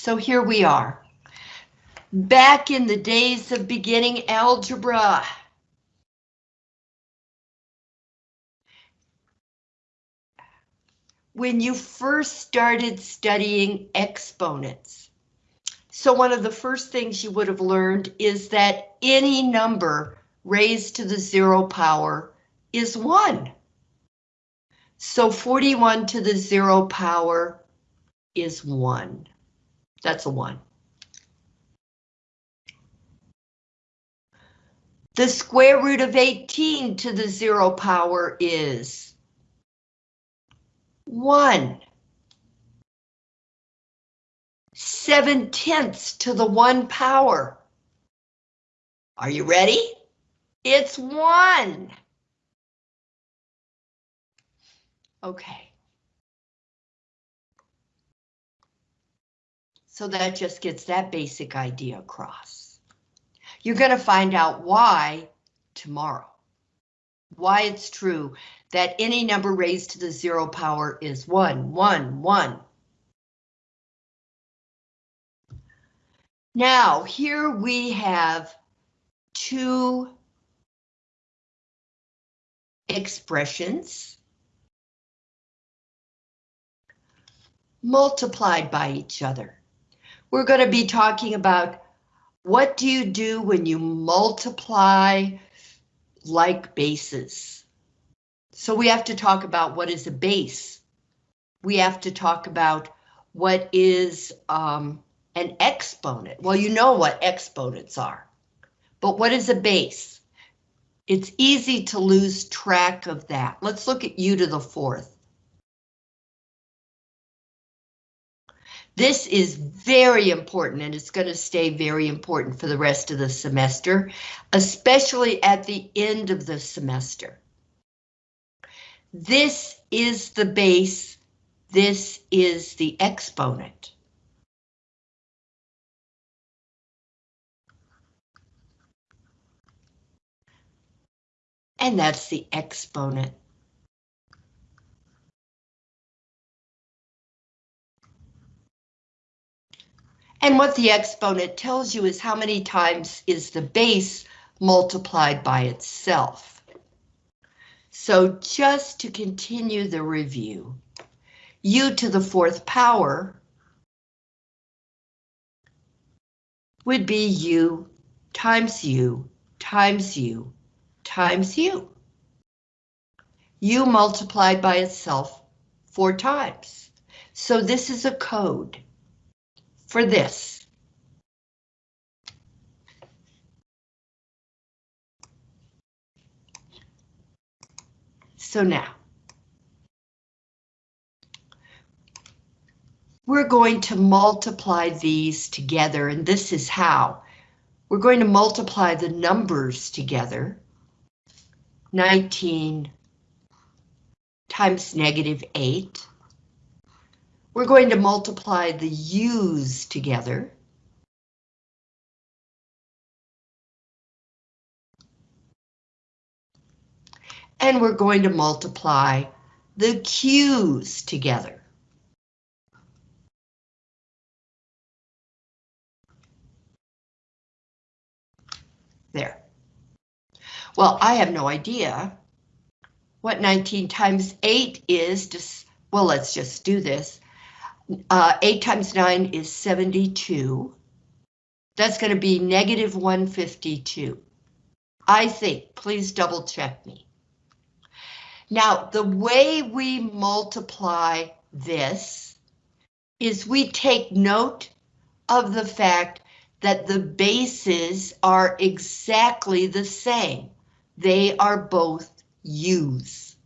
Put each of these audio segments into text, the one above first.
So here we are. Back in the days of beginning algebra. When you first started studying exponents. So one of the first things you would have learned is that any number raised to the zero power is one. So 41 to the zero power is one. That's a one. The square root of 18 to the zero power is one. Seven tenths to the one power. Are you ready? It's one. Okay. So that just gets that basic idea across. You're going to find out why tomorrow. Why it's true that any number raised to the zero power is one, one, one. Now, here we have two expressions multiplied by each other. We're going to be talking about what do you do when you multiply like bases? So we have to talk about what is a base. We have to talk about what is um, an exponent. Well, you know what exponents are, but what is a base? It's easy to lose track of that. Let's look at u to the fourth. This is very important and it's going to stay very important for the rest of the semester, especially at the end of the semester. This is the base, this is the exponent. And that's the exponent. And what the exponent tells you is how many times is the base multiplied by itself. So just to continue the review, u to the fourth power would be u times u times u times u. u multiplied by itself four times. So this is a code for this. So now, we're going to multiply these together, and this is how. We're going to multiply the numbers together. 19 times negative 8 we're going to multiply the U's together. And we're going to multiply the Q's together. There. Well, I have no idea what 19 times 8 is. Just, well, let's just do this. Uh, 8 times 9 is 72. That's going to be negative 152. I think, please double check me. Now, the way we multiply this is we take note of the fact that the bases are exactly the same. They are both u's.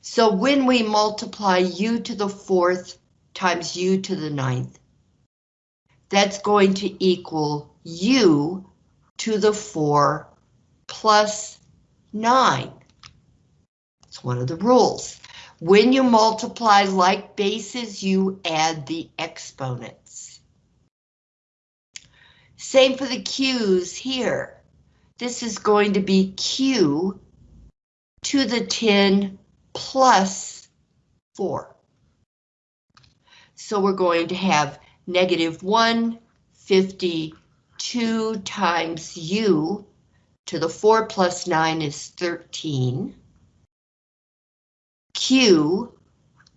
So when we multiply u to the fourth times u to the ninth. That's going to equal u to the 4 plus 9. It's one of the rules. When you multiply like bases, you add the exponents. Same for the q's here. This is going to be q to the 10 plus 4. So we're going to have negative 152 times u to the 4 plus 9 is 13. q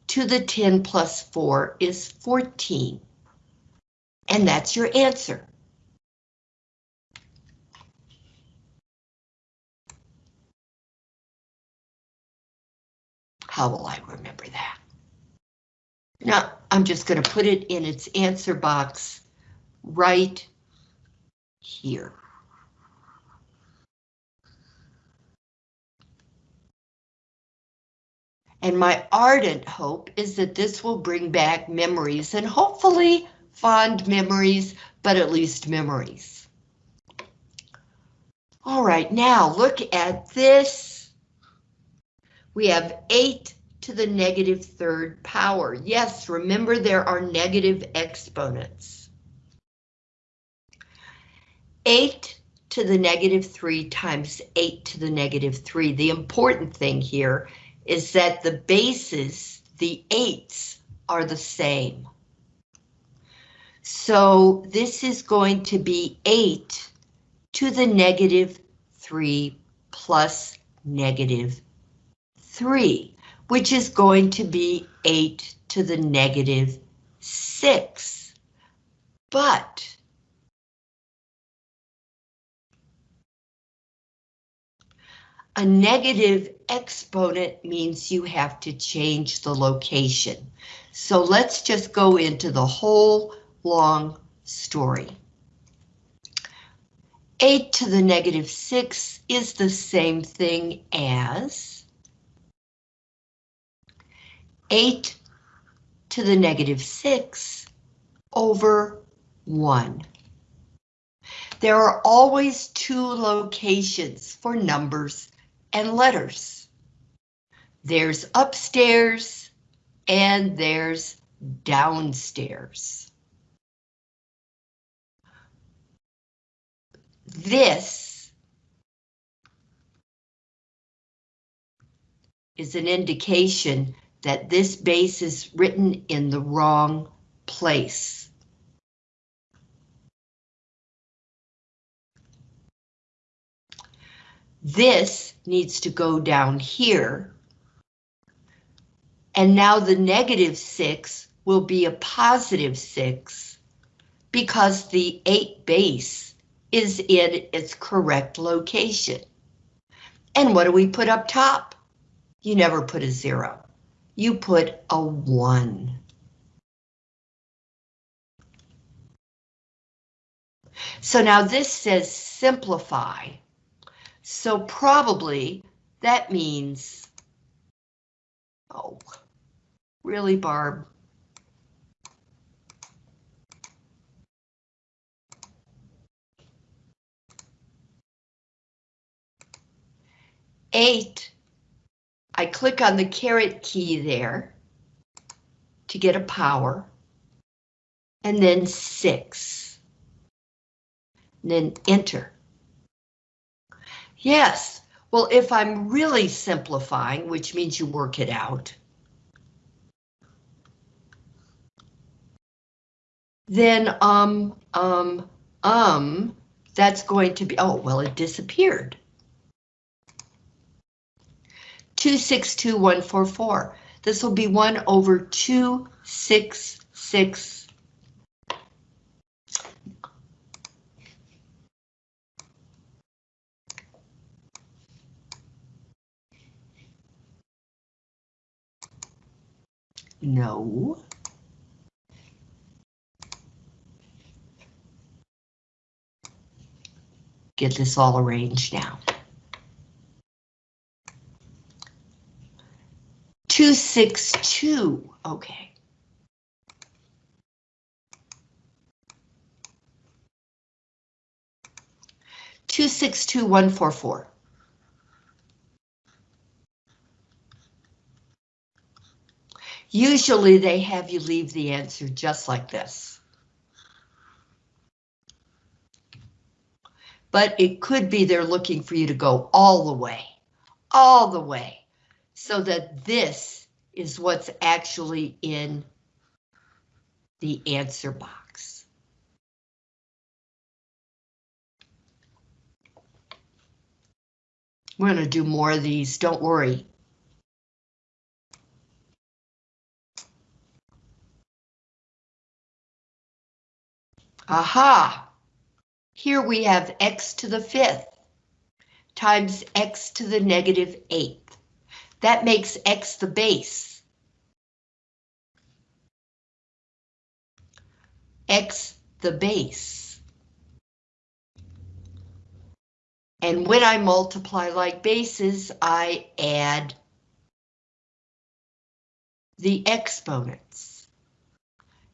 to the 10 plus 4 is 14. And that's your answer. How will I remember that? Now, I'm just going to put it in its answer box right here. And my ardent hope is that this will bring back memories and hopefully fond memories, but at least memories. All right, now look at this. We have 8 to the negative third power. Yes, remember there are negative exponents. 8 to the negative 3 times 8 to the negative 3. The important thing here is that the bases, the 8s, are the same. So this is going to be 8 to the negative 3 plus negative 3, which is going to be 8 to the negative 6. But a negative exponent means you have to change the location. So let's just go into the whole long story. 8 to the negative 6 is the same thing as 8 to the negative 6 over 1. There are always two locations for numbers and letters. There's upstairs and there's downstairs. This is an indication that this base is written in the wrong place. This needs to go down here. And now the negative 6 will be a positive 6 because the 8 base is in its correct location. And what do we put up top? You never put a zero. You put a one. So now this says simplify. So probably that means, oh, really, Barb? 8, I click on the caret key there to get a power, and then 6, and then enter. Yes, well, if I'm really simplifying, which means you work it out, then um, um, um, that's going to be, oh, well, it disappeared. 262144. This will be 1 over 266. No. Get this all arranged now. 262, okay. Two six two one four four. Usually they have you leave the answer just like this. But it could be they're looking for you to go all the way, all the way so that this is what's actually in the answer box. We're going to do more of these, don't worry. Aha! Here we have x to the fifth times x to the negative eighth. That makes x the base. x the base. And when I multiply like bases, I add the exponents.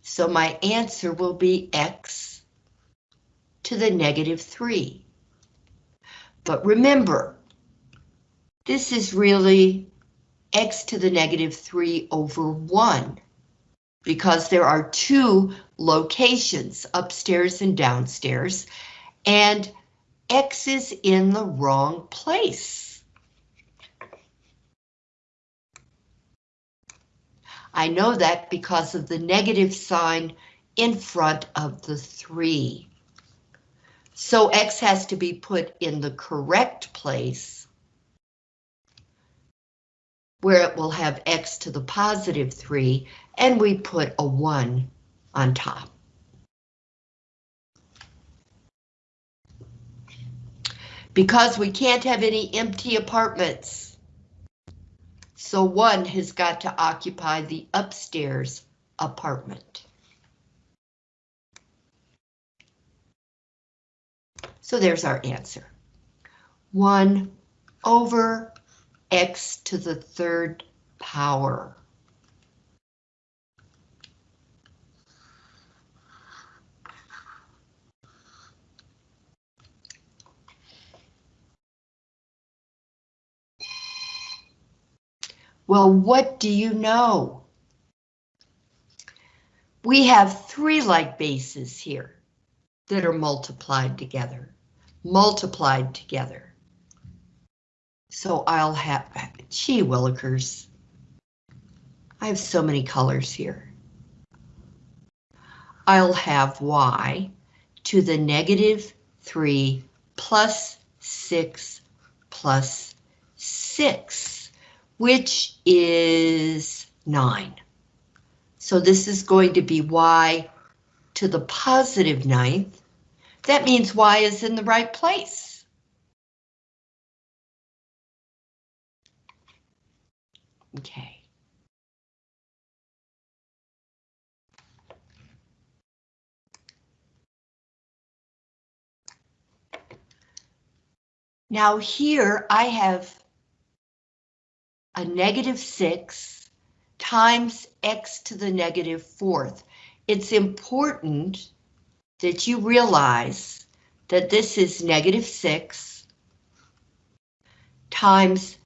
So my answer will be x to the negative 3. But remember, this is really x to the negative 3 over 1 because there are two locations, upstairs and downstairs, and X is in the wrong place. I know that because of the negative sign in front of the 3. So X has to be put in the correct place where it will have X to the positive 3 and we put a 1 on top. Because we can't have any empty apartments. So one has got to occupy the upstairs apartment. So there's our answer. 1 over x to the third power. Well, what do you know? We have three like bases here that are multiplied together, multiplied together. So I'll have, gee willikers, I have so many colors here. I'll have y to the negative 3 plus 6 plus 6 which is 9. So this is going to be y to the positive ninth. That means y is in the right place. Okay. Now here I have a negative 6 times x to the negative fourth. It's important that you realize that this is negative 6 times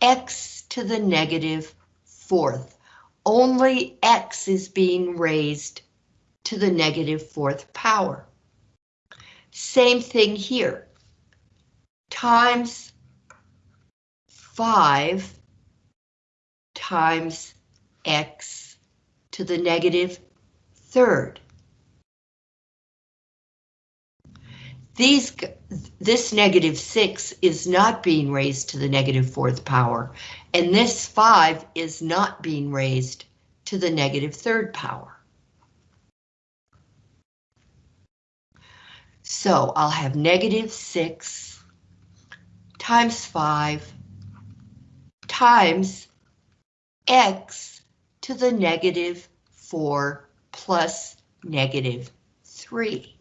x to the negative fourth. Only x is being raised to the negative fourth power. Same thing here. Times 5 times x to the negative third. These, this negative 6 is not being raised to the negative fourth power, and this 5 is not being raised to the negative third power. So I'll have negative 6 times 5 times x to the negative 4 plus negative 3,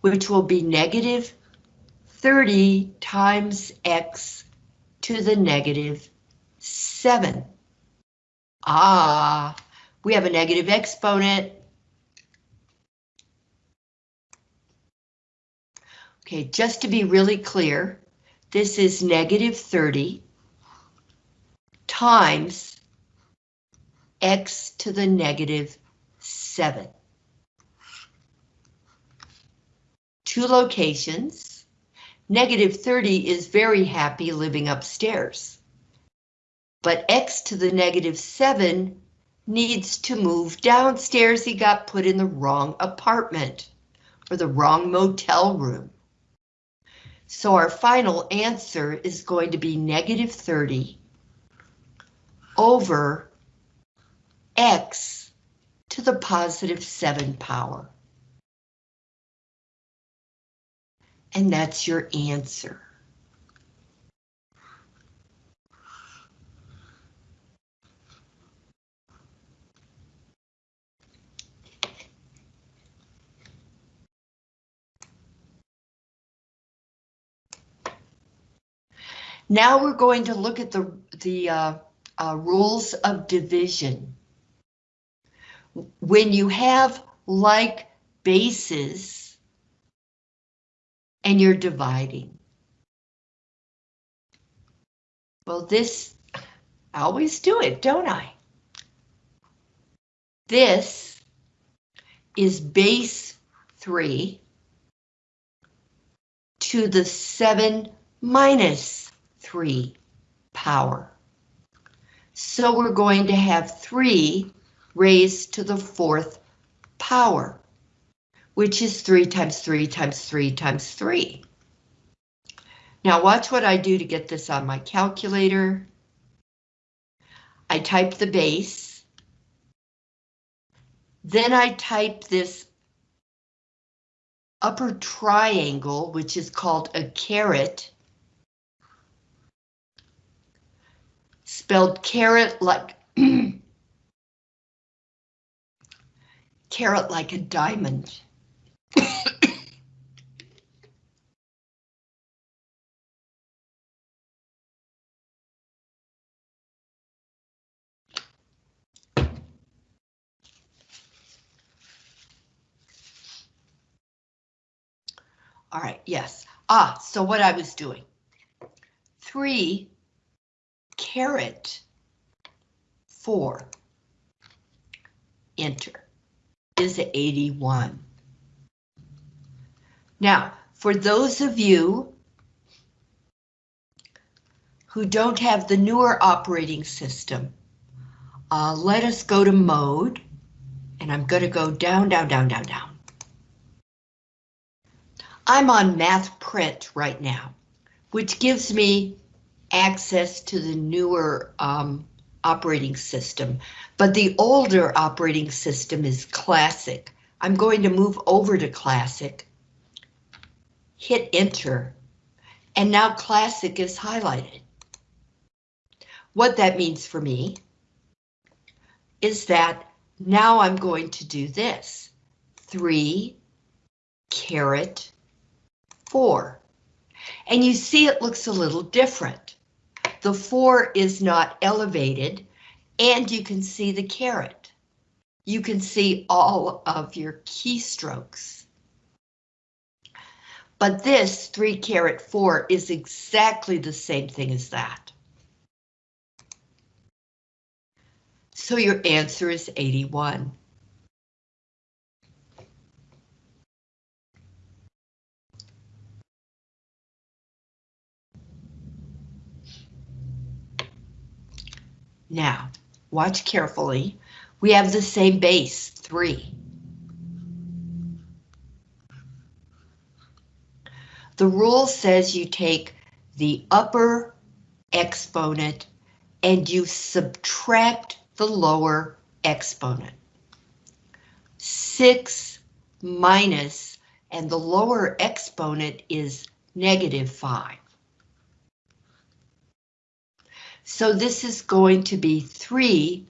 which will be negative 30 times x to the negative 7. Ah, we have a negative exponent. Okay, just to be really clear, this is negative 30 times x to the negative 7. Two locations. Negative 30 is very happy living upstairs. But x to the negative 7 needs to move downstairs. He got put in the wrong apartment or the wrong motel room. So our final answer is going to be negative 30 over x to the positive 7 power. And that's your answer. Now we're going to look at the, the uh, uh, rules of division. When you have like bases and you're dividing. Well, this, I always do it, don't I? This is base 3 to the 7 minus 3 power. So we're going to have 3 raised to the fourth power, which is 3 times 3 times 3 times 3. Now watch what I do to get this on my calculator. I type the base. Then I type this upper triangle, which is called a caret, spelled carrot like carrot like a diamond. All right, yes. Ah, so what I was doing. Three caret 4, enter, is 81. Now, for those of you who don't have the newer operating system, uh, let us go to mode, and I'm going to go down, down, down, down, down. I'm on MathPrint right now, which gives me access to the newer um, operating system, but the older operating system is Classic. I'm going to move over to Classic, hit enter, and now Classic is highlighted. What that means for me is that now I'm going to do this. 3 caret 4. And you see it looks a little different. The four is not elevated, and you can see the caret. You can see all of your keystrokes. But this 3 caret 4 is exactly the same thing as that. So your answer is 81. Now, watch carefully. We have the same base, 3. The rule says you take the upper exponent and you subtract the lower exponent. 6 minus, and the lower exponent is negative 5. So this is going to be 3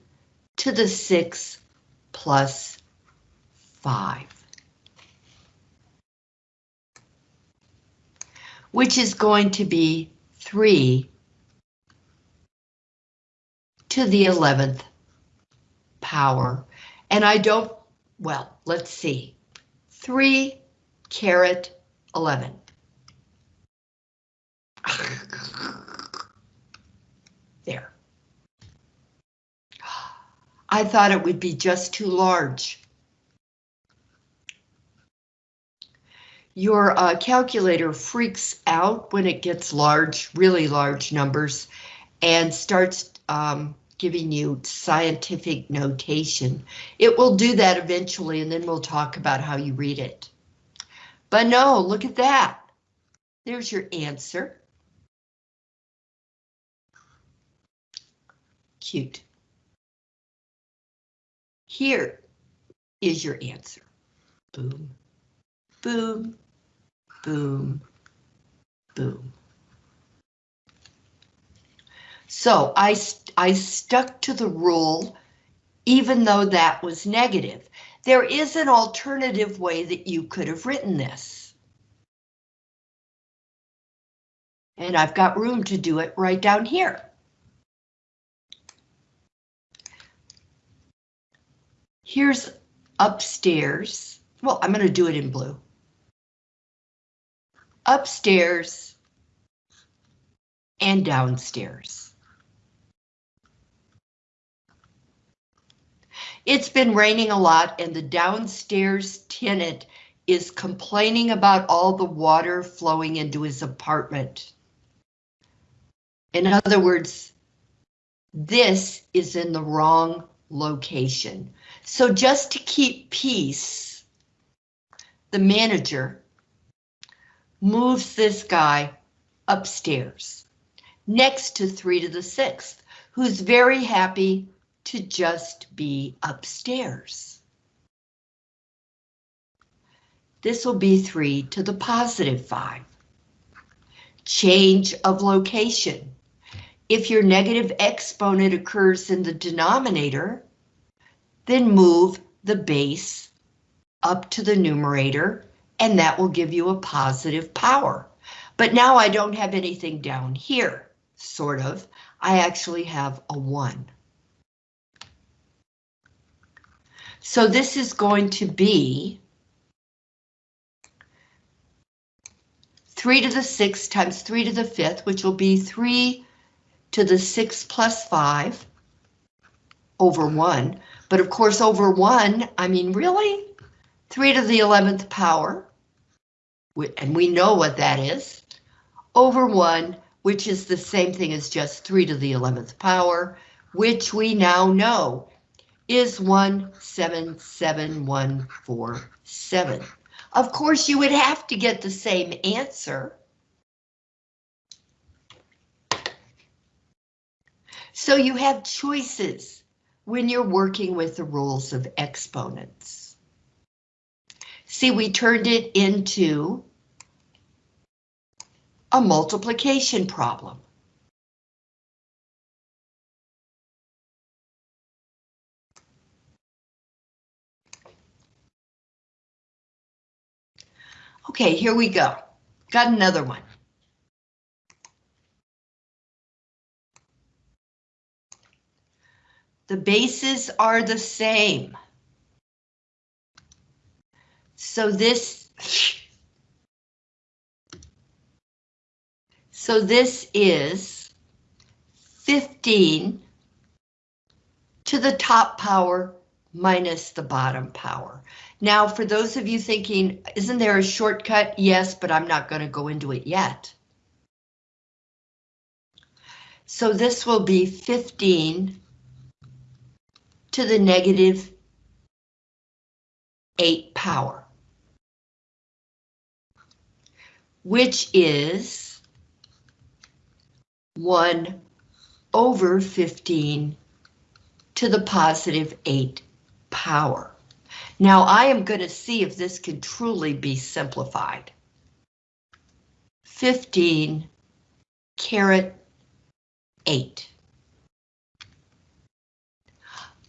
to the 6 plus 5. Which is going to be 3 to the 11th power. And I don't, well, let's see. 3 caret 11. There. I thought it would be just too large. Your uh, calculator freaks out when it gets large, really large numbers, and starts um, giving you scientific notation. It will do that eventually, and then we'll talk about how you read it. But no, look at that. There's your answer. Cute. Here is your answer. Boom, boom, boom, boom. So I, I stuck to the rule, even though that was negative. There is an alternative way that you could have written this. And I've got room to do it right down here. Here's upstairs. Well, I'm going to do it in blue. Upstairs and downstairs. It's been raining a lot and the downstairs tenant is complaining about all the water flowing into his apartment. In other words, this is in the wrong location. So just to keep peace, the manager moves this guy upstairs next to three to the sixth, who's very happy to just be upstairs. This will be three to the positive five. Change of location. If your negative exponent occurs in the denominator, then move the base up to the numerator, and that will give you a positive power. But now I don't have anything down here, sort of. I actually have a 1. So this is going to be 3 to the 6 times 3 to the 5th, which will be 3 to the 6 plus 5 over 1. But of course, over 1, I mean, really? 3 to the 11th power, and we know what that is, over 1, which is the same thing as just 3 to the 11th power, which we now know is 177147. Of course, you would have to get the same answer. So you have choices when you're working with the rules of exponents. See, we turned it into a multiplication problem. Okay, here we go. Got another one. The bases are the same. So this, so this is 15 to the top power minus the bottom power. Now, for those of you thinking, isn't there a shortcut? Yes, but I'm not going to go into it yet. So this will be 15 to the negative 8 power, which is 1 over 15 to the positive 8 power. Now I am going to see if this can truly be simplified. 15 caret 8.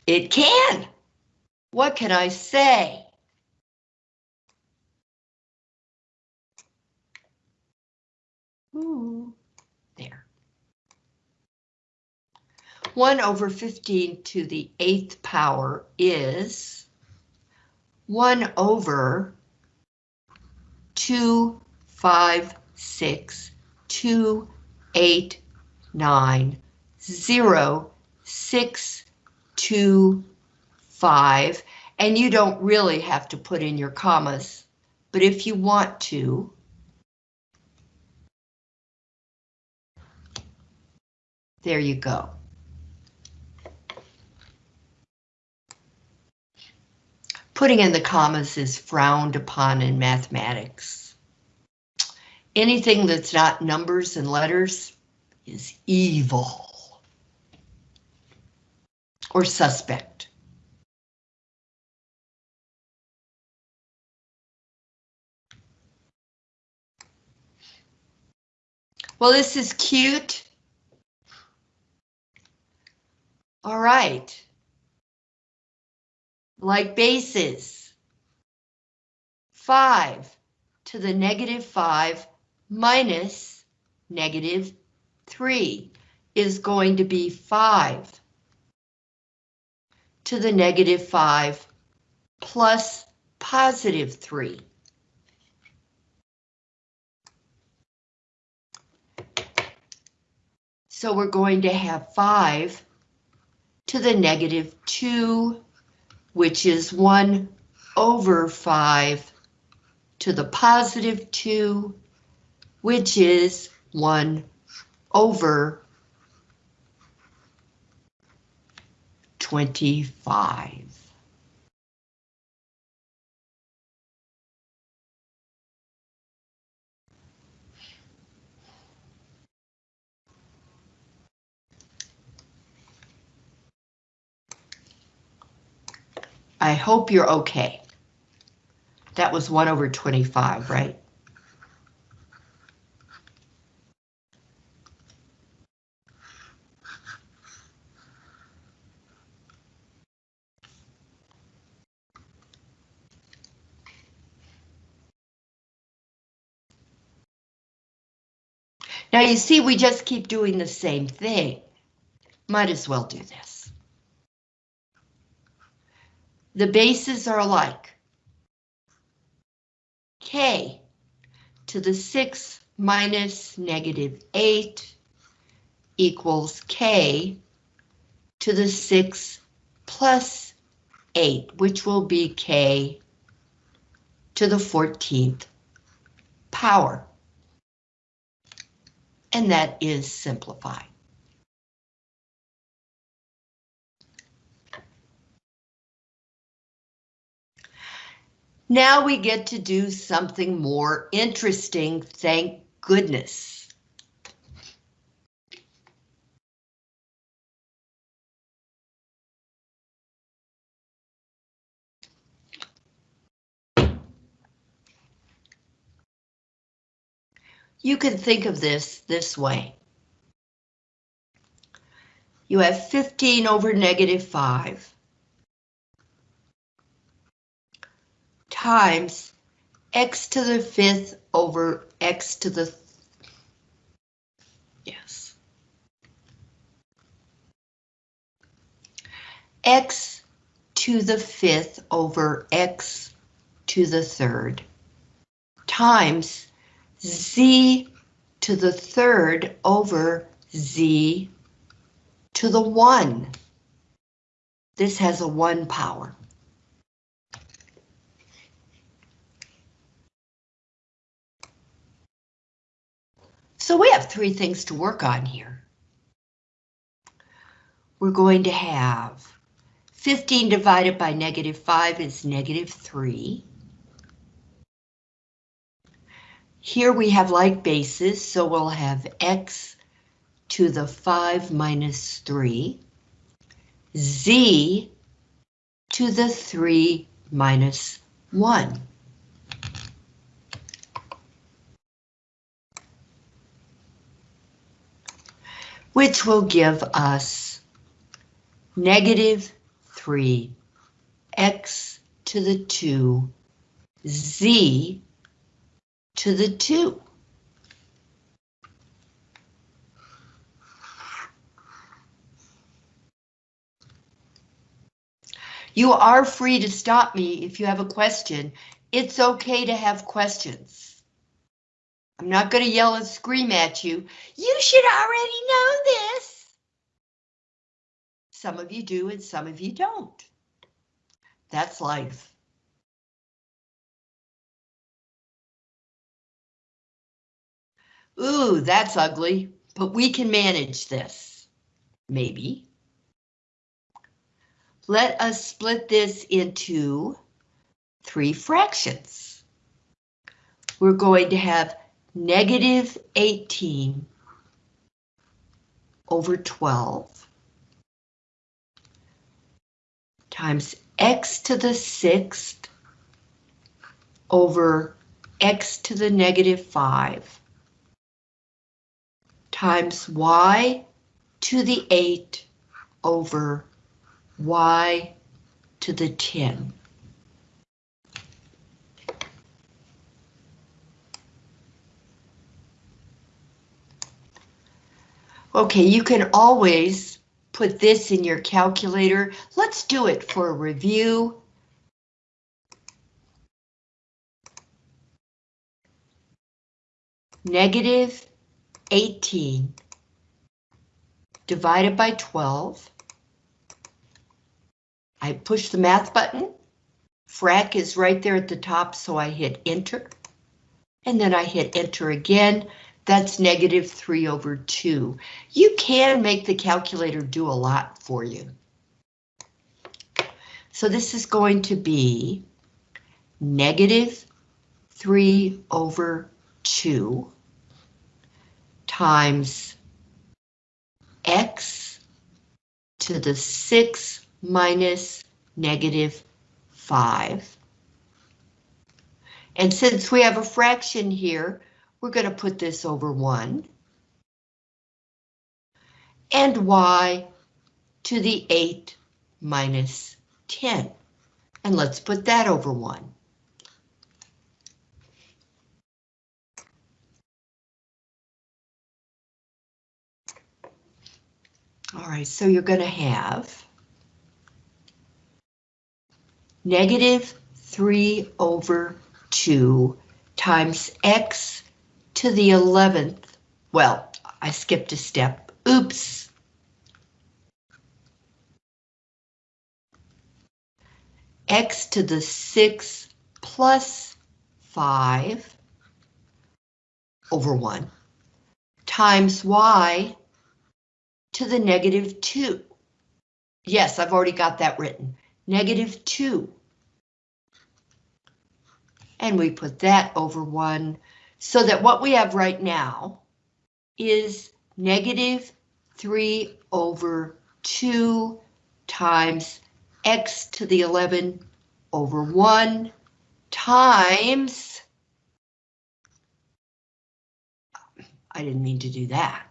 It can. What can I say? Ooh, there. 1 over 15 to the 8th power is 1 over 2, 5, 6, 2, 8, 9, 0, 6, 2, 5, and you don't really have to put in your commas, but if you want to, There you go. Putting in the commas is frowned upon in mathematics. Anything that's not numbers and letters is evil or suspect. Well, this is cute. All right. Like bases. 5 to the negative 5 minus negative 3 is going to be 5 to the negative 5 plus positive 3. So we're going to have 5 to the negative 2, which is 1 over 5 to the positive 2, which is 1 over 25. I hope you're okay. That was 1 over 25, right? Now you see, we just keep doing the same thing. Might as well do this. The bases are alike. K to the 6 minus negative 8 equals K to the 6 plus 8, which will be K to the 14th power and that is simplified. Now we get to do something more interesting, thank goodness. You can think of this this way. You have 15 over negative 5 times x to the fifth over x to the yes x to the fifth over x to the third times z to the third over z to the 1. This has a 1 power. So we have three things to work on here. We're going to have 15 divided by negative 5 is negative 3. Here we have like bases, so we'll have x to the 5 minus 3, z to the 3 minus 1. Which will give us negative 3, x to the 2, z to the 2. You are free to stop me if you have a question. It's okay to have questions. I'm not going to yell and scream at you. You should already know this. Some of you do and some of you don't. That's life. Ooh, that's ugly, but we can manage this. Maybe. Let us split this into three fractions. We're going to have negative 18 over 12 times x to the sixth over x to the negative 5 times y to the 8 over y to the 10. Okay, you can always put this in your calculator. Let's do it for a review. Negative 18 divided by 12. I push the math button. Frac is right there at the top, so I hit enter. And then I hit enter again. That's negative 3 over 2. You can make the calculator do a lot for you. So this is going to be negative 3 over 2 times x to the 6 minus negative 5. And since we have a fraction here, we're going to put this over 1. And y to the 8 minus 10. And let's put that over 1. All right, so you're going to have negative 3 over 2 times x to the 11th. Well, I skipped a step. Oops. x to the 6 plus 5 over 1 times y to the negative 2. Yes, I've already got that written. Negative 2. And we put that over 1 so that what we have right now is negative 3 over 2 times x to the 11 over 1 times, I didn't mean to do that,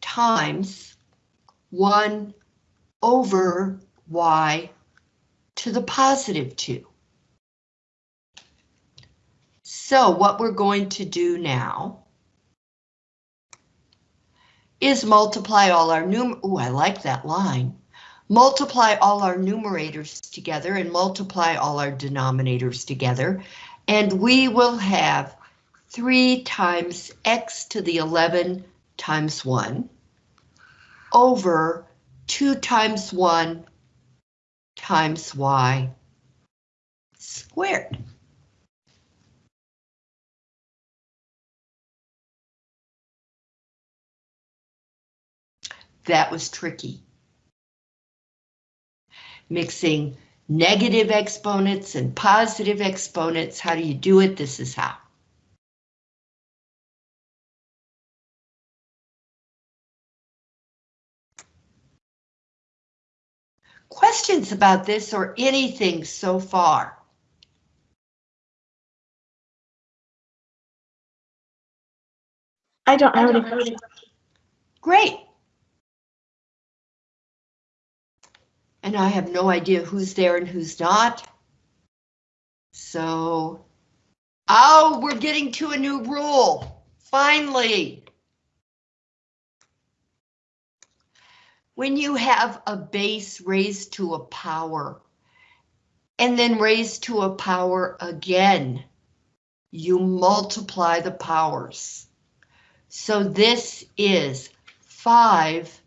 times 1 over y to the positive 2. So what we're going to do now is multiply all our num- oh, I like that line. Multiply all our numerators together and multiply all our denominators together, and we will have 3 times x to the 11 times 1 over 2 times 1 times y squared. That was tricky. Mixing negative exponents and positive exponents, how do you do it? This is how. Questions about this or anything so far? I don't have any questions. Great. And I have no idea who's there and who's not. So, oh, we're getting to a new rule, finally. When you have a base raised to a power, and then raised to a power again, you multiply the powers. So this is 5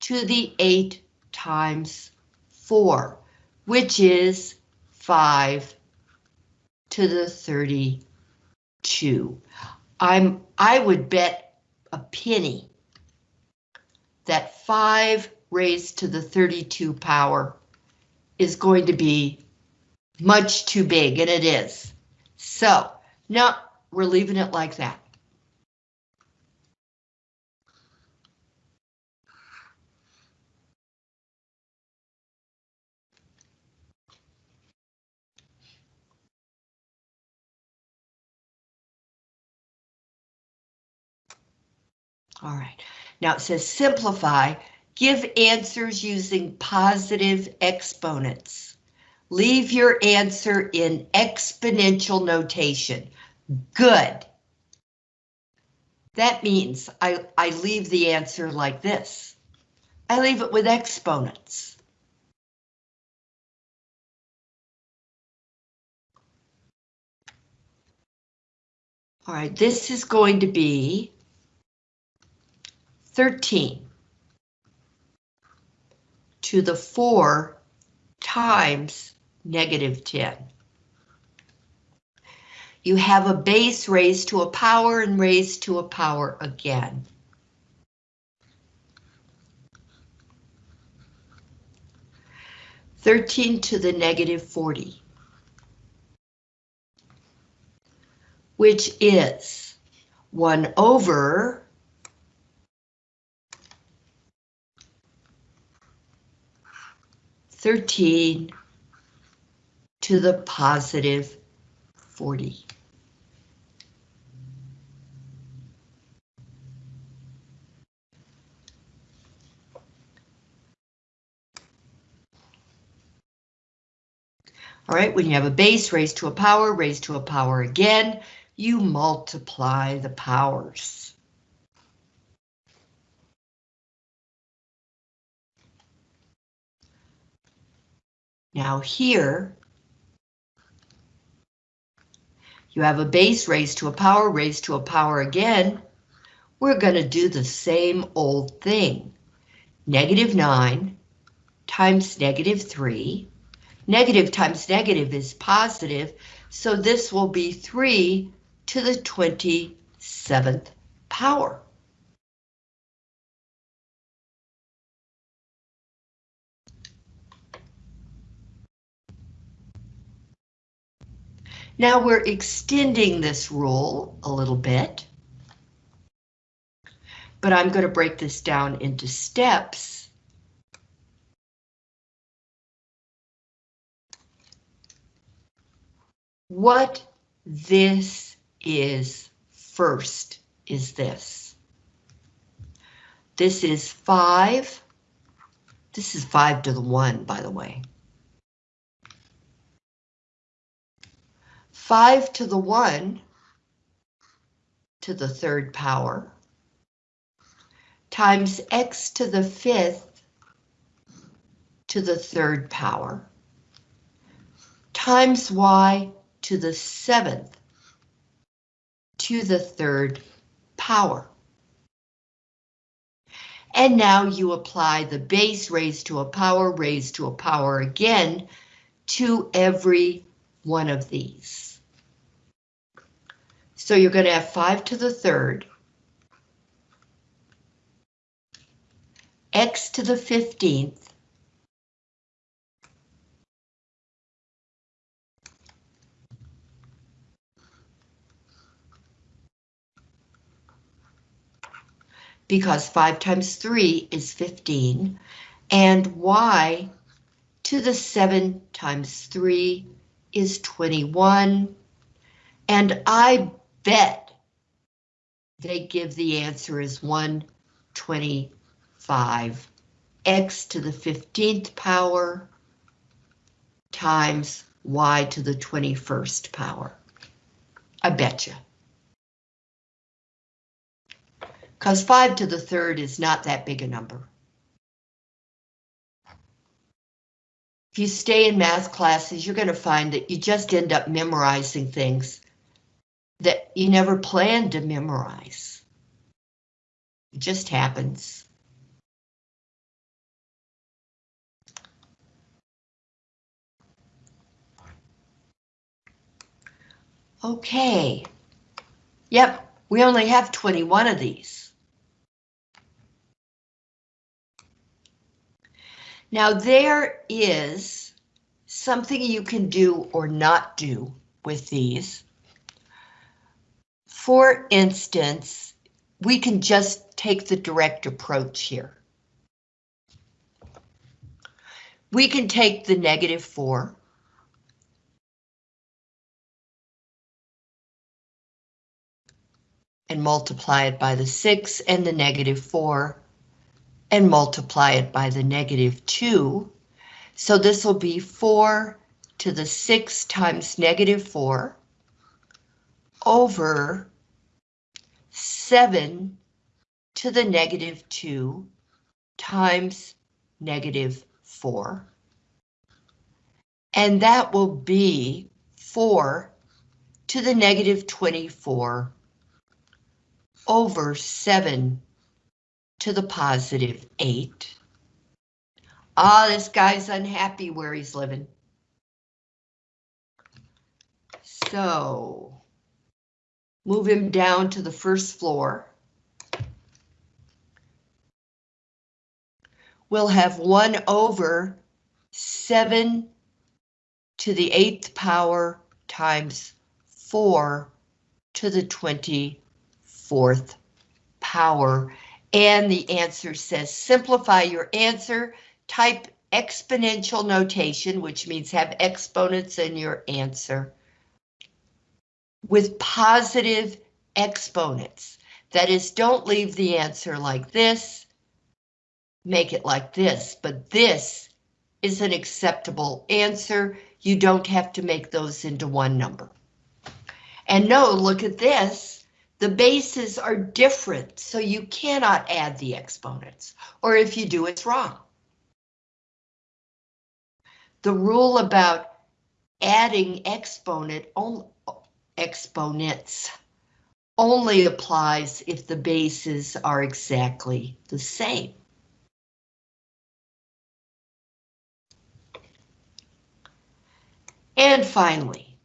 to the 8 times 4, which is 5 to the 32. I'm I would bet a penny that 5 raised to the 32 power is going to be much too big, and it is. So, no, we're leaving it like that. All right, now it says simplify, give answers using positive exponents. Leave your answer in exponential notation. Good. That means I, I leave the answer like this. I leave it with exponents. All right, this is going to be 13 to the 4 times negative 10. You have a base raised to a power and raised to a power again. Thirteen to the negative forty. Which is one over thirteen to the positive forty. All right, when you have a base raised to a power, raised to a power again, you multiply the powers. Now here, you have a base raised to a power, raised to a power again. We're going to do the same old thing. Negative 9 times negative 3 Negative times negative is positive, so this will be 3 to the 27th power. Now we're extending this rule a little bit, but I'm going to break this down into steps What this is first is this. This is 5. This is 5 to the 1, by the way. 5 to the 1 to the third power times x to the fifth to the third power times y to the seventh to the third power. And now you apply the base raised to a power raised to a power again to every one of these. So you're going to have 5 to the third, x to the 15th, because 5 times 3 is 15, and y to the 7 times 3 is 21, and I bet they give the answer as 125, x to the 15th power times y to the 21st power. I bet you. because 5 to the third is not that big a number. If you stay in math classes, you're going to find that you just end up memorizing things that you never planned to memorize. It just happens. Okay. Yep, we only have 21 of these. Now there is something you can do or not do with these. For instance, we can just take the direct approach here. We can take the negative 4. And multiply it by the 6 and the negative 4. And multiply it by the negative 2. So this will be 4 to the 6 times negative 4 over 7 to the negative 2 times negative 4. And that will be 4 to the negative 24 over 7 to the positive 8. Ah, this guy's unhappy where he's living. So, move him down to the first floor. We'll have 1 over 7 to the 8th power times 4 to the 24th power. And the answer says simplify your answer, type exponential notation, which means have exponents in your answer with positive exponents. That is, don't leave the answer like this, make it like this, but this is an acceptable answer. You don't have to make those into one number. And no, look at this. The bases are different, so you cannot add the exponents, or if you do, it's wrong. The rule about adding exponent only exponents only applies if the bases are exactly the same. And finally,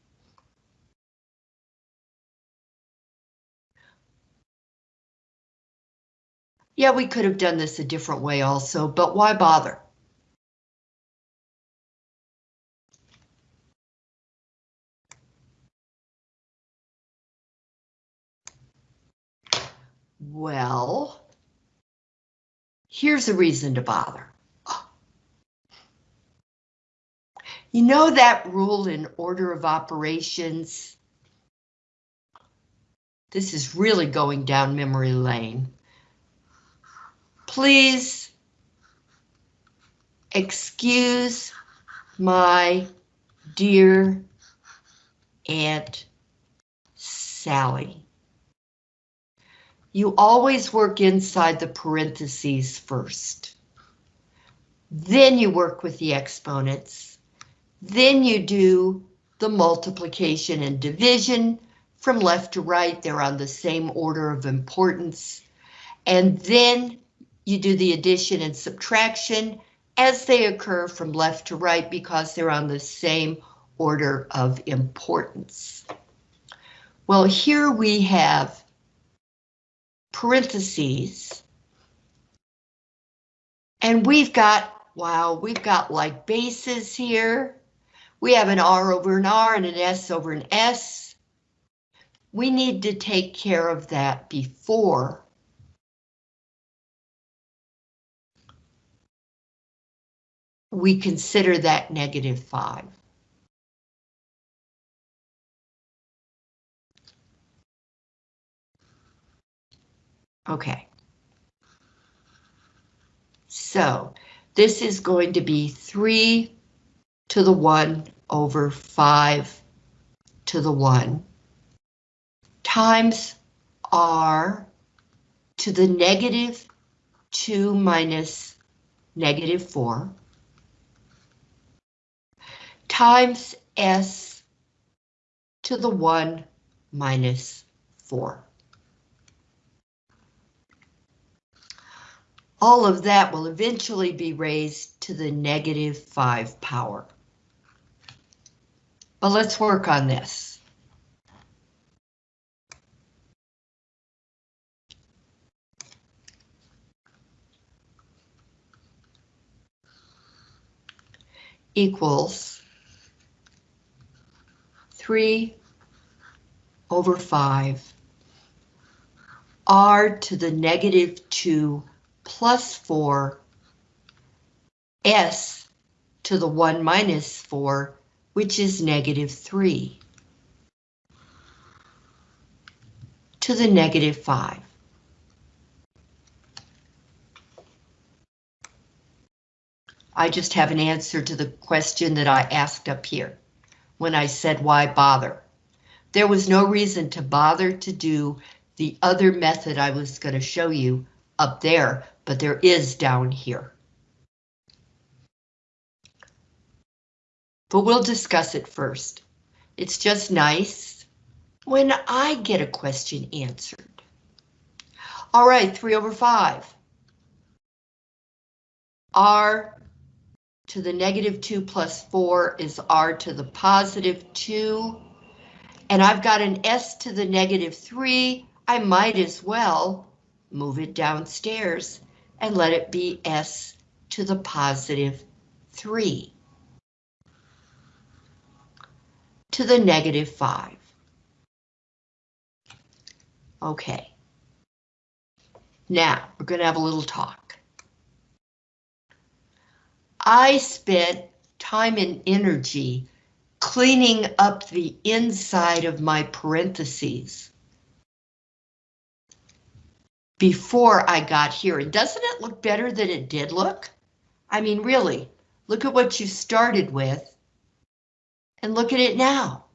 yeah, we could have done this a different way also, but why bother? Well, here's a reason to bother. You know that rule in order of operations? This is really going down memory lane. Please excuse my dear Aunt Sally. You always work inside the parentheses first. Then you work with the exponents. Then you do the multiplication and division from left to right. They're on the same order of importance. And then you do the addition and subtraction as they occur from left to right because they're on the same order of importance. Well, here we have parentheses. And we've got, wow, we've got like bases here. We have an R over an R and an S over an S. We need to take care of that before we consider that negative 5. Okay. So this is going to be 3 to the 1 over 5 to the 1 times r to the negative 2 minus negative 4 times s to the 1 minus 4. All of that will eventually be raised to the negative 5 power. But let's work on this. Equals 3 over 5 r to the negative 2 plus 4 s to the 1 minus 4, which is negative 3, to the negative 5. I just have an answer to the question that I asked up here when I said why bother. There was no reason to bother to do the other method I was going to show you up there, but there is down here. But we'll discuss it first. It's just nice when I get a question answered. All right, 3 over 5. R to the negative 2 plus 4 is r to the positive 2. And I've got an s to the negative 3. I might as well move it downstairs and let it be s to the positive 3 to the negative 5. Okay. Now, we're going to have a little talk. I spent time and energy cleaning up the inside of my parentheses before I got here. And doesn't it look better than it did look? I mean, really, look at what you started with and look at it now.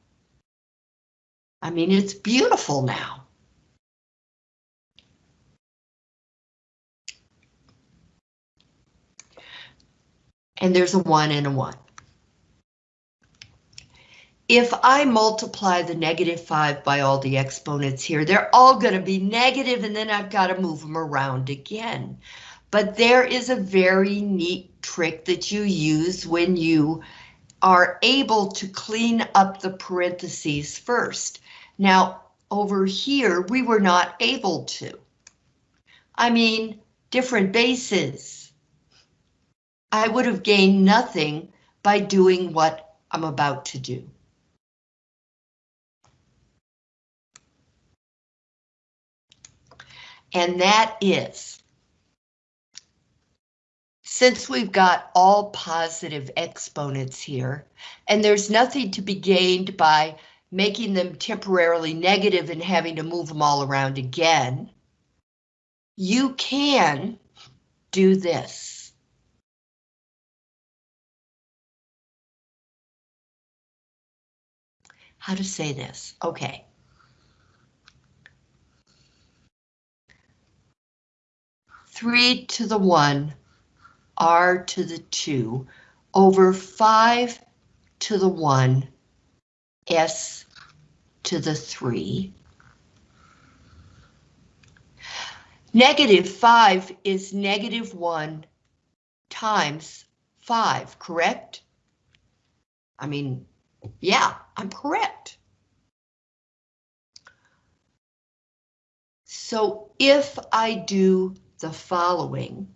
I mean, it's beautiful now. And there's a one and a one. If I multiply the negative 5 by all the exponents here, they're all going to be negative, and then I've got to move them around again. But there is a very neat trick that you use when you are able to clean up the parentheses first. Now, over here, we were not able to. I mean, different bases. I would have gained nothing by doing what I'm about to do. And that is, since we've got all positive exponents here, and there's nothing to be gained by making them temporarily negative and having to move them all around again, you can do this. How to say this? Okay. Three to the one, r to the two, over five to the one, s to the three. Negative 5 is negative 1 times 5, correct? I mean, yeah, I'm correct. So if I do the following,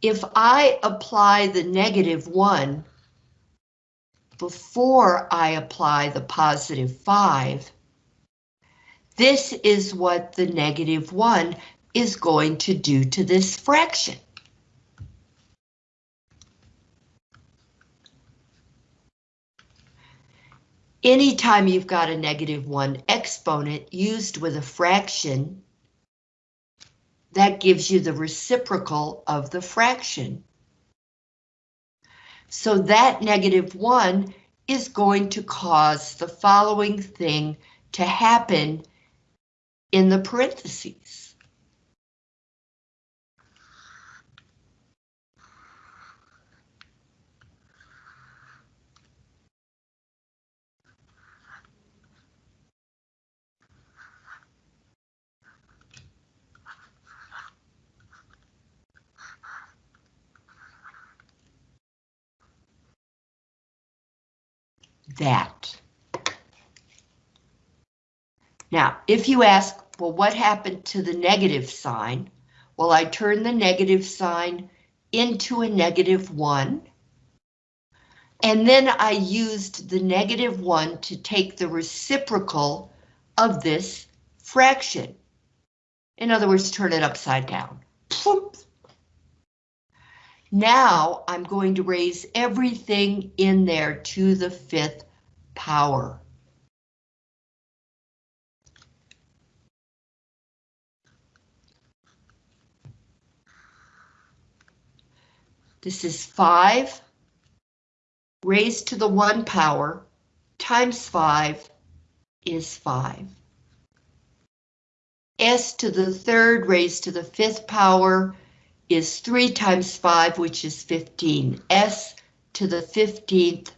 if I apply the negative 1 before I apply the positive 5, this is what the negative 1 is going to do to this fraction. Anytime you've got a negative 1 exponent used with a fraction, that gives you the reciprocal of the fraction. So that negative 1 is going to cause the following thing to happen in the parentheses. That. Now, if you ask, well, what happened to the negative sign? Well, I turned the negative sign into a negative one. And then I used the negative one to take the reciprocal of this fraction. In other words, turn it upside down. Now I'm going to raise everything in there to the fifth power. This is 5 raised to the 1 power times 5 is 5. S to the third raised to the fifth power is 3 times 5, which is 15. S to the 15th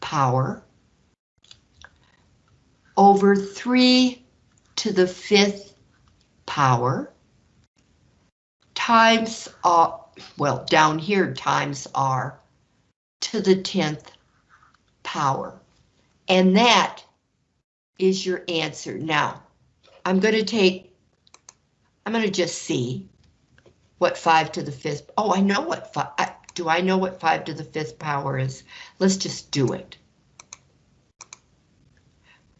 power over 3 to the 5th power times, uh, well, down here times r to the 10th power. And that is your answer. Now, I'm going to take, I'm going to just see what 5 to the 5th, oh, I know what 5, I, do I know what 5 to the 5th power is? Let's just do it.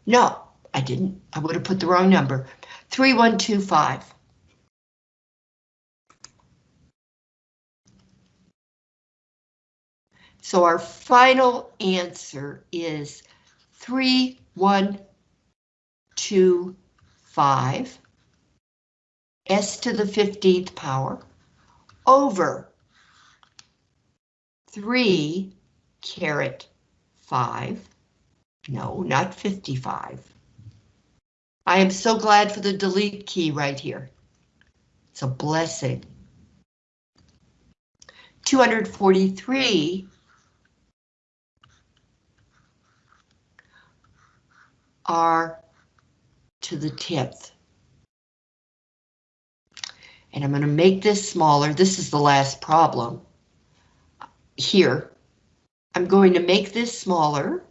No, I didn't. I would have put the wrong number. 3125. So our final answer is 3125 s to the 15th power over 3 caret 5. No, not 55. I am so glad for the delete key right here. It's a blessing. 243 r to the 10th. And I'm going to make this smaller. This is the last problem. Here, I'm going to make this smaller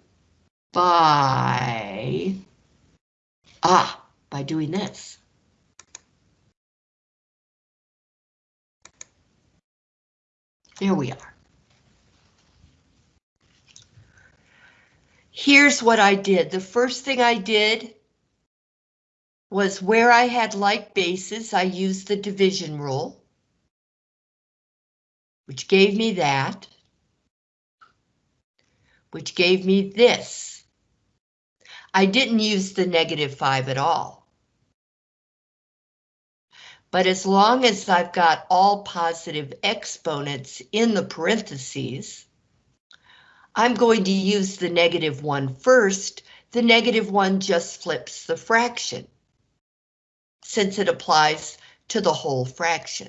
by, ah, by doing this. There we are. Here's what I did. The first thing I did was where I had like bases, I used the division rule, which gave me that, which gave me this. I didn't use the negative 5 at all. But as long as I've got all positive exponents in the parentheses, I'm going to use the negative 1 first. The negative 1 just flips the fraction since it applies to the whole fraction.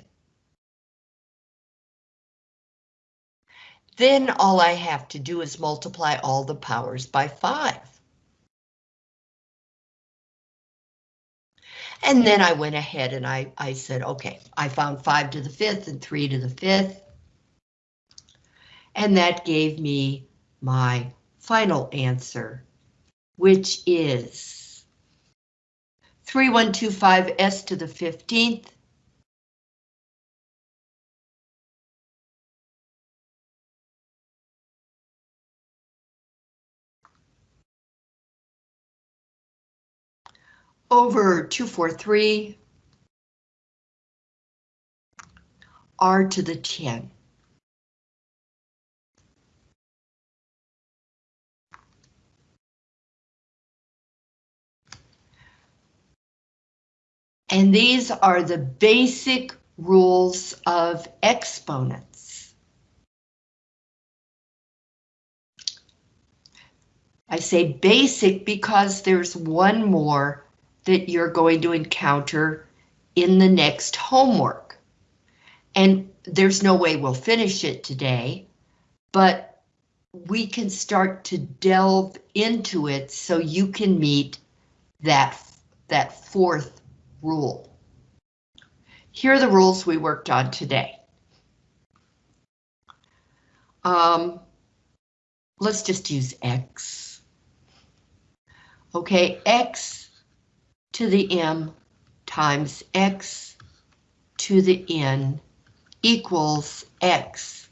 Then all I have to do is multiply all the powers by 5. And then I went ahead and I, I said, okay, I found 5 to the 5th and 3 to the 5th. And that gave me my final answer, which is 3125S to the 15th. Over 243 R to the 10. And these are the basic rules of exponents. I say basic because there's one more that you're going to encounter in the next homework. And there's no way we'll finish it today, but we can start to delve into it so you can meet that, that fourth rule. Here are the rules we worked on today. Um, let's just use X. Okay, X to the M times X to the N equals X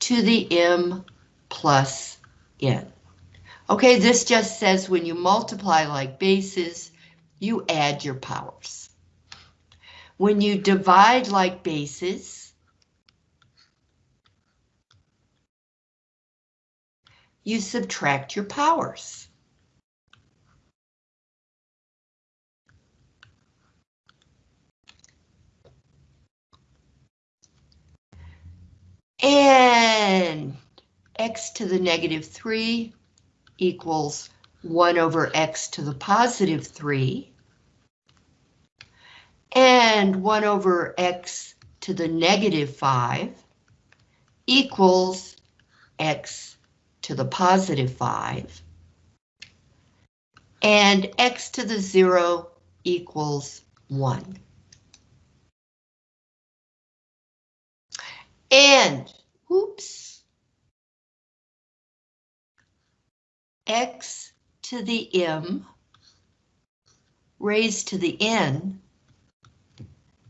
to the M plus n. Okay, this just says when you multiply like bases, you add your powers. When you divide like bases, you subtract your powers. And x to the negative 3 equals 1 over x to the positive 3. And 1 over x to the negative 5 equals x to the positive 5. And x to the 0 equals 1. And, oops, x to the m raised to the n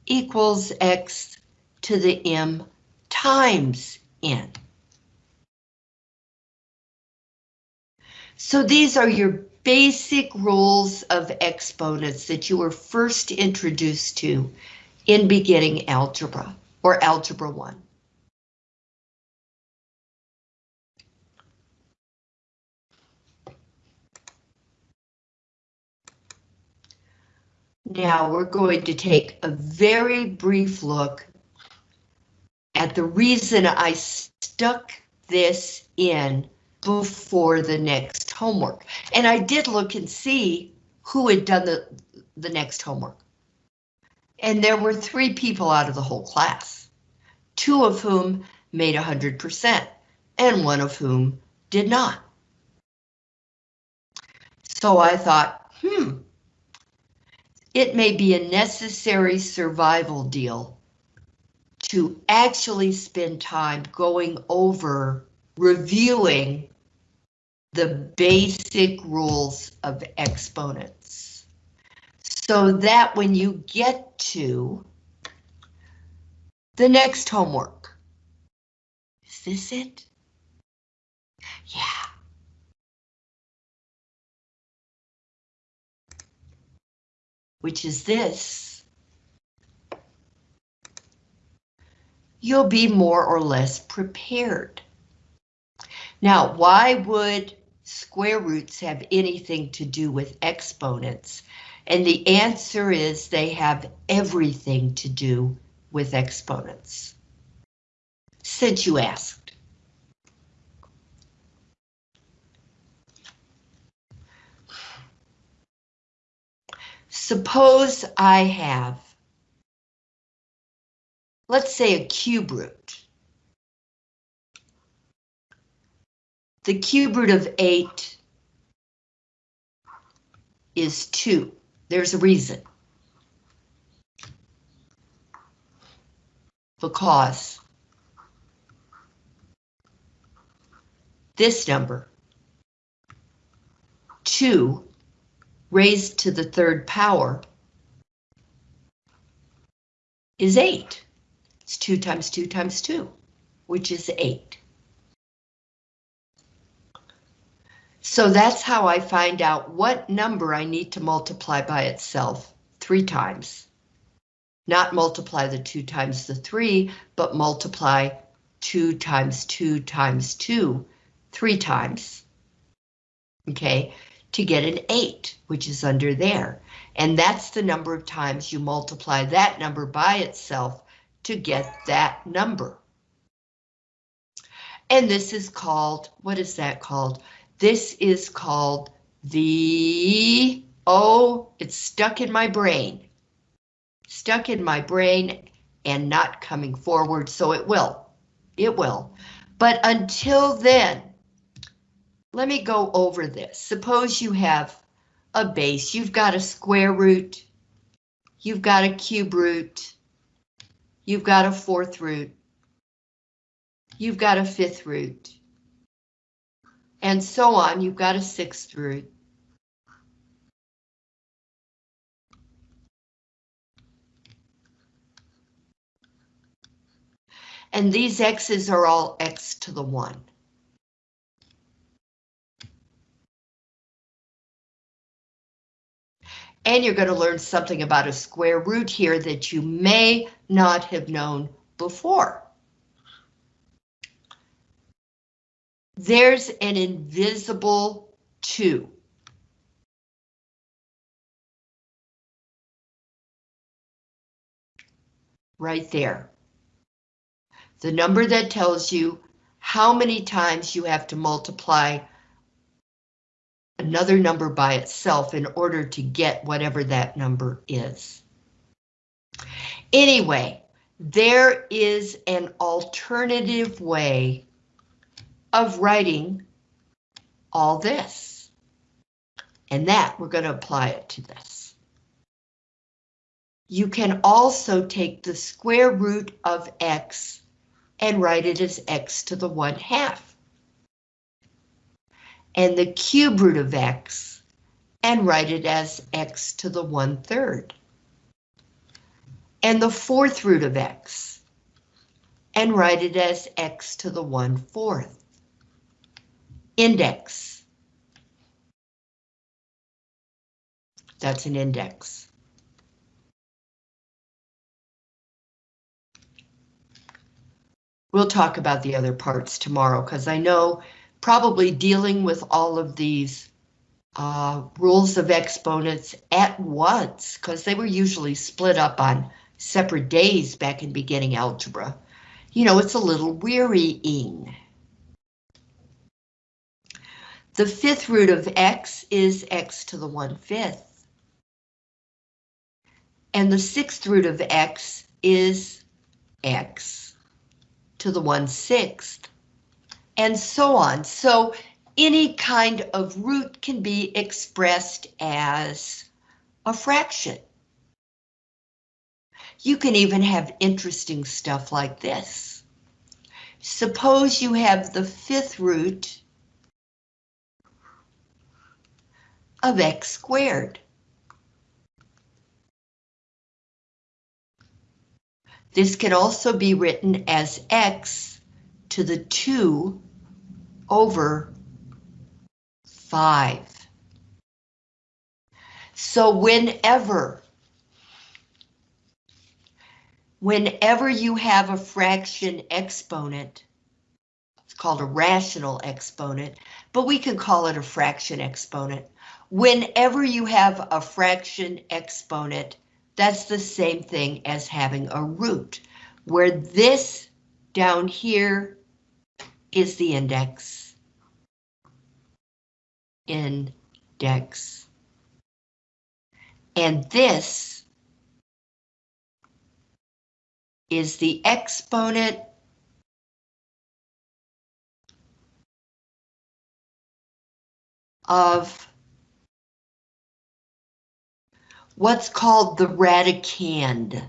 equals x to the m times n. So these are your basic rules of exponents that you were first introduced to in beginning algebra or algebra 1. Now we're going to take a very brief look at the reason I stuck this in before the next homework. And I did look and see who had done the, the next homework. And there were three people out of the whole class, two of whom made 100% and one of whom did not. So I thought, hmm, it may be a necessary survival deal to actually spend time going over reviewing the basic rules of exponents. So that when you get to the next homework, is this it? Which is this. You'll be more or less prepared. Now, why would square roots have anything to do with exponents? And the answer is they have everything to do with exponents. Since you asked. Suppose I have, let's say a cube root. The cube root of 8 is 2. There's a reason. Because this number, 2 raised to the third power, is 8. It's 2 times 2 times 2, which is 8. So that's how I find out what number I need to multiply by itself three times. Not multiply the 2 times the 3, but multiply 2 times 2 times 2 three times. Okay, to get an 8, which is under there. And that's the number of times you multiply that number by itself to get that number. And this is called, what is that called? This is called the, oh, it's stuck in my brain. Stuck in my brain and not coming forward, so it will. It will. But until then, let me go over this. Suppose you have a base, you've got a square root, you've got a cube root, you've got a fourth root, you've got a fifth root, and so on, you've got a sixth root. And these x's are all x to the 1. And you're going to learn something about a square root here that you may not have known before. There's an invisible 2. Right there. The number that tells you how many times you have to multiply another number by itself in order to get whatever that number is. Anyway, there is an alternative way of writing all this. And that we're going to apply it to this. You can also take the square root of x and write it as x to the 1 half. And the cube root of x and write it as x to the 1 third. And the fourth root of x and write it as x to the 1 fourth. Index. That's an index. We'll talk about the other parts tomorrow because I know probably dealing with all of these uh, rules of exponents at once because they were usually split up on separate days back in beginning algebra. You know, it's a little wearying. The fifth root of x is x to the 1 fifth. And the sixth root of x is x to the 1 sixth, and so on. So any kind of root can be expressed as a fraction. You can even have interesting stuff like this. Suppose you have the fifth root of x squared. This can also be written as x to the 2 over 5. So whenever, whenever you have a fraction exponent, it's called a rational exponent, but we can call it a fraction exponent. Whenever you have a fraction exponent, that's the same thing as having a root, where this down here is the index. Index. And this is the exponent of what's called the radicand.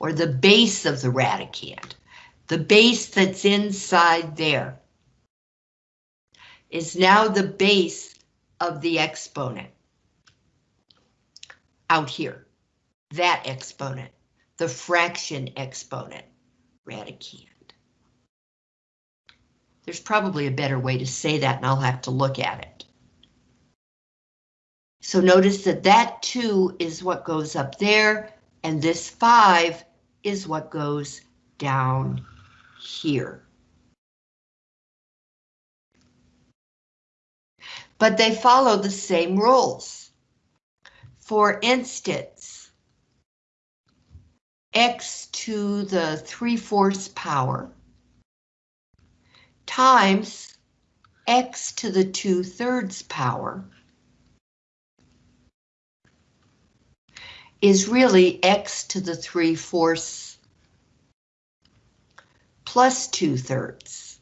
Or the base of the radicand. The base that's inside there is now the base of the exponent. Out here, that exponent, the fraction exponent, radicand. There's probably a better way to say that and I'll have to look at it. So notice that that 2 is what goes up there and this 5 is what goes down here. But they follow the same rules. For instance, x to the 3 fourths power times x to the 2 thirds power is really x to the 3 fourths plus 2 thirds.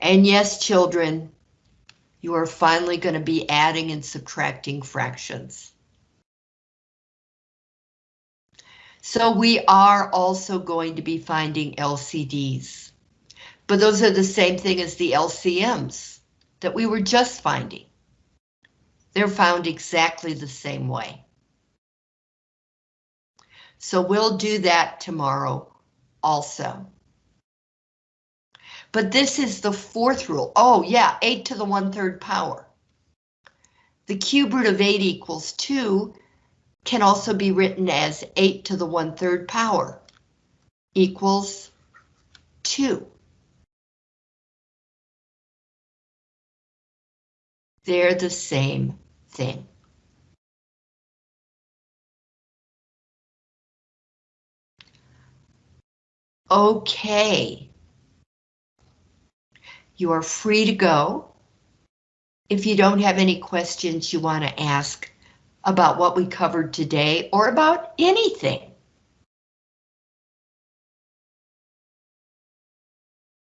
And yes, children, you are finally going to be adding and subtracting fractions. So we are also going to be finding LCDs. But those are the same thing as the LCMs that we were just finding. They're found exactly the same way. So we'll do that tomorrow also. But this is the fourth rule. Oh, yeah, 8 to the 1 third power. The cube root of 8 equals 2 can also be written as 8 to the 1 third power equals 2. They're the same thing. Okay. You are free to go. If you don't have any questions you want to ask about what we covered today or about anything,